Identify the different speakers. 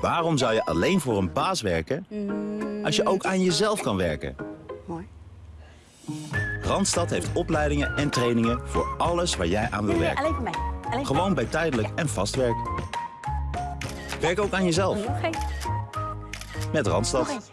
Speaker 1: Waarom zou je alleen voor een baas werken als je ook aan jezelf kan werken?
Speaker 2: Mooi.
Speaker 1: Randstad heeft opleidingen en trainingen voor alles waar jij aan wil werken.
Speaker 2: alleen voor mij.
Speaker 1: Gewoon bij tijdelijk en vast werk. Werk ook aan jezelf met Randstad.